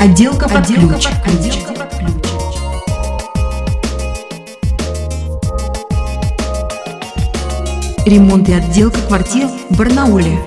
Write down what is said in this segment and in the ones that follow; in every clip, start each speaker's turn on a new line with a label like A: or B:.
A: Отделка под ключ. Отделка под ключ. Ремонт и отделка квартир в Барнауле.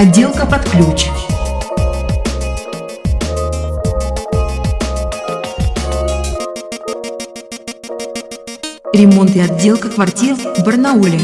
A: Отделка под ключ. Ремонт и отделка квартир в Барнауле.